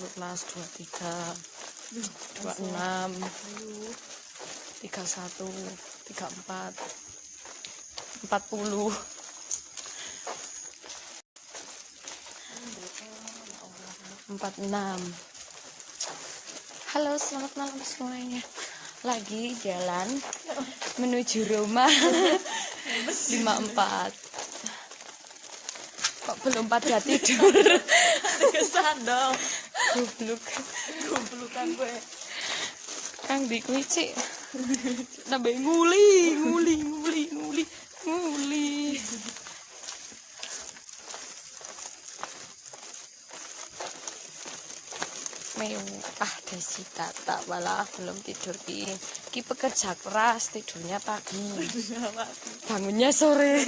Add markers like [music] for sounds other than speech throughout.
untuk kelas 23 26 31 34 40 46 Halo selamat malam semuanya. Lagi jalan Menuju rumah 54 Kok belum pada tidur? Kesan dong goblok. Goblokan gue. Kang di kuwi cik nambah nguli nguli nguli nguli nguli. Mewah desi tata walah belum tidur. Ki ki pekerja keras tidurnya pagi. Bangunnya sore.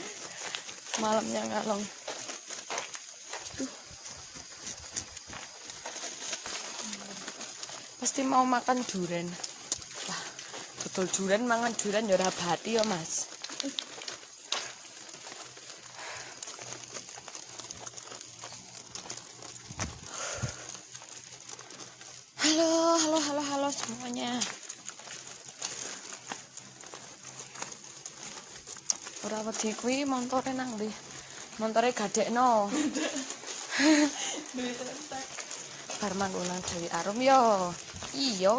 [laughs] Malamnya ngalong pasti mau makan duren wah betul duren mangan duren ya ora bati ya mas. Halo halo halo halo semuanya. Ora wedi kuwi montore nang ndi? Montore gadekno manggonan Dewi Arum yo. Iyo.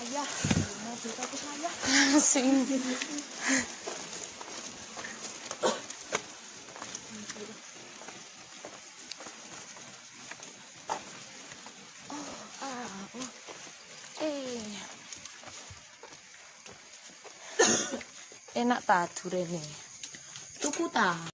Ayah mobil aku saya sing. Oh ah oh. Eh. [coughs] Enak ta durene tuku ta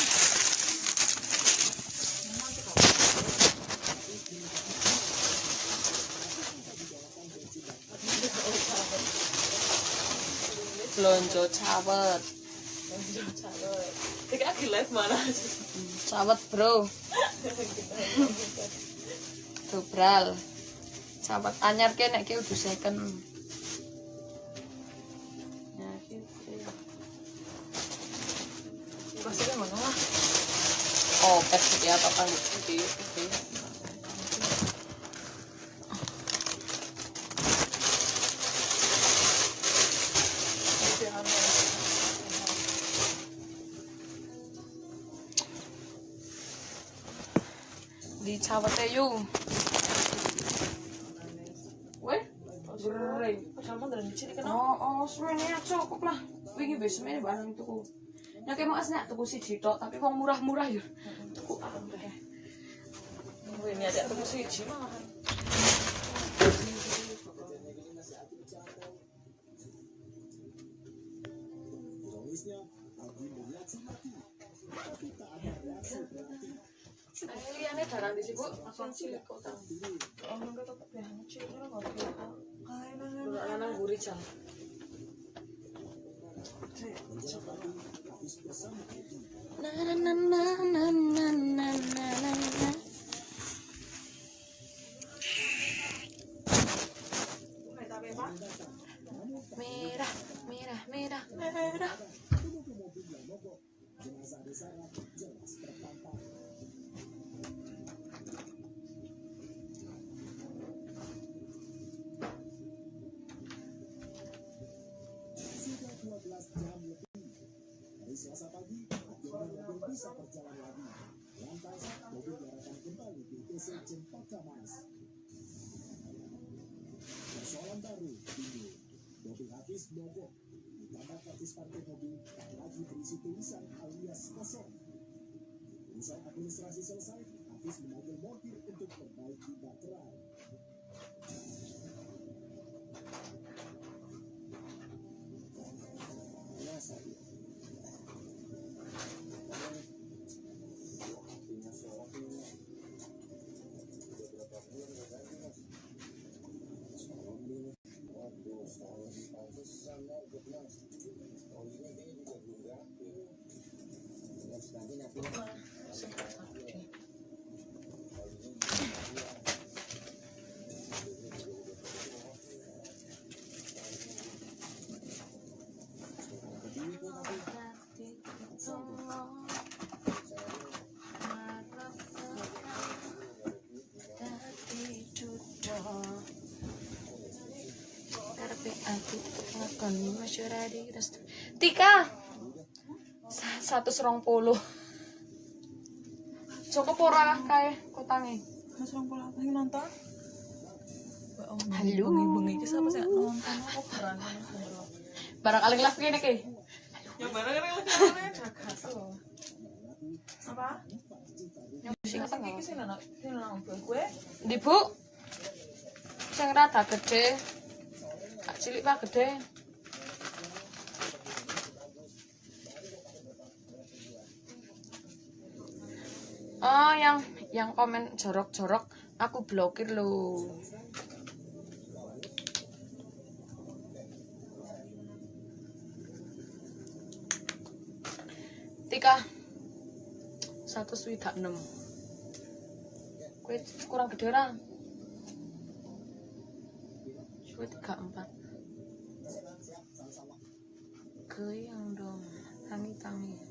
Blonjo cawet, Tiga lagi live mana cawet bro. Dobral. Cawet anyar ke nek ki udah second. Ya, mana lah Oh, pet ya apa kali oke oke. Di cawete yu. Weh, Gering. Padahal dari cilik kan Oh, oh, semene ya cukup lah. Wingi wis semene barang tuku. Nek mau asnek tuku siji tok, tapi wong murah-murah ya. Tuku kabeh. Ini ada tuku siji malahan Ini liane barang di situ, langsung cilik kok tang. Oh, enggak tetap ya, cilik nggak apa Kayak nanya Ora lanang guri jam. Na na na na na na na na na baru ini Mobil habis mogok, ditambah kartis parkir mobil tak lagi berisi tulisan alias kosong. Usai administrasi selesai, habis memanggil mobil untuk perbaiki baterai. Rasa iki restu. Tika. Sa- Satu serong puluh. Cukup ora kae kotange. Mas orang pola apa yang nonton? Halo. Bengi-bengi iki siapa sih nonton aku berani. Barang kali live kene ki. Ya barang kan lagi namanya jaga tuh. Apa? Yang sing iki. Ndi, Bu? Sing rada gede. Kak cilik pak gede. Oh, yang yang komen jorok-jorok aku blokir loh. Tika satu swidak enam. Kue kurang gede ra? Kue tiga empat. Goyang dong, tangi tangi.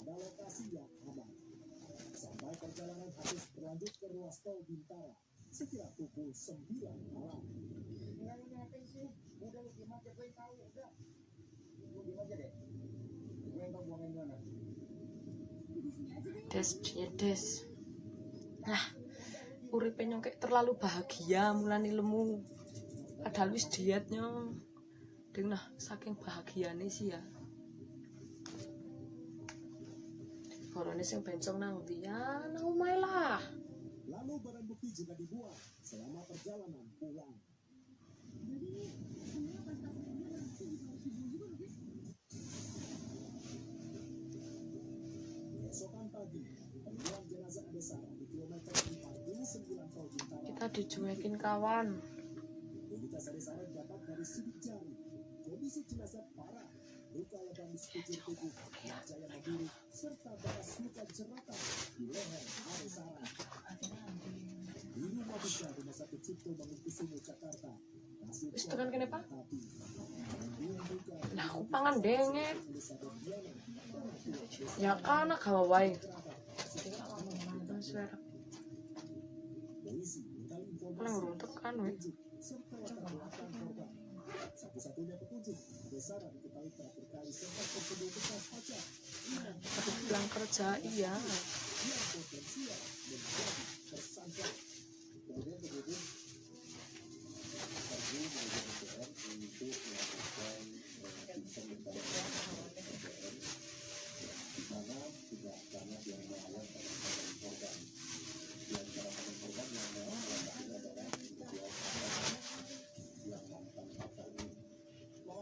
pada lokasi yang aman. Sampai perjalanan habis berlanjut ke ruas tol Bintara sekira pukul 9 malam. Nggak ini apa sih? Udah lu gimana gue yang tahu udah. Lu diem aja deh. Gue yang tahu buangin mana. Des, ya des. Nah, uripe nyongkek terlalu bahagia mulane lemu. Padahal wis dietnya. Ding nah, saking bahagiane sih ya. Korone sing bencong nang ndi ya? Nang omahe lah. Lalu barang bukti juga dibuang selama perjalanan pulang. Keesokan pagi, penemuan jenazah Adesara di kilometer 49 tol Bintara Kita dicuekin kawan. Identitas Adesara dapat dari sidik jari. Kondisi jenazah parah, luka lebam sekujur tubuh, wajah yang membiru, serta bekas luka jeratan di leher Adesara. Di rumah duka Rumah Sakit Cipto Mangunkusumo Jakarta, Wis kene, Pak. Lah aku pangan Diana, Ya kana gawa wae. Paling runtuh kan we. Satu-satunya petunjuk, Adesara diketahui telah berkali sempat terkena bekas kaca Tapi pulang kerja iya. yang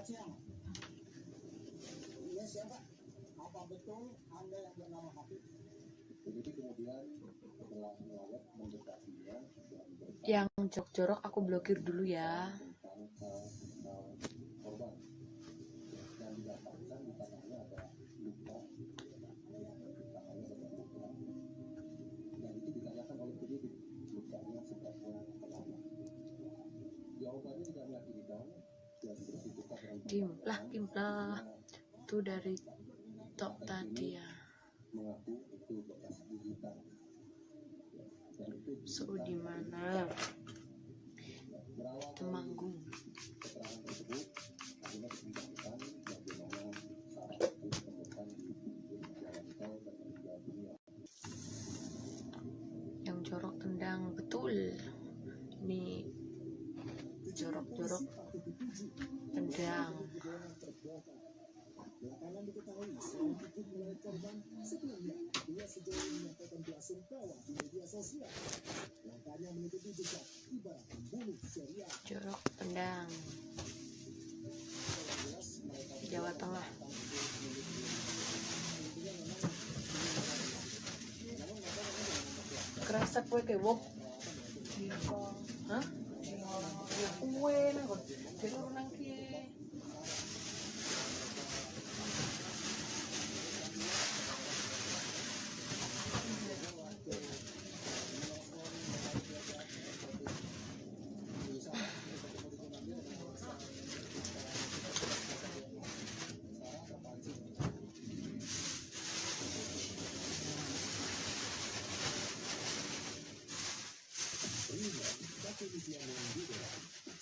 siang. Iya siapa? Apa betul Anda yang bernama Habib? Kemudian setelah mendekatinya Yang jorok-jorok aku blokir dulu ya. korban didapatkan di tangannya ada luka jawabannya tidak meyakinkan Dimplah, dimplah. Itu dari top tadi ya. So di mana? Temanggung. Tendang. Belakangan diketahui seorang ibu melalui korban sebelumnya dia sejauh ini menyampaikan belasungkawa di media sosial. Langkahnya mengikuti jejak ibarat pembunuh serial. Jorok Kendang Jawa Tengah kerasa kue kewok hah ya 乌龟那个，再弄点鸡。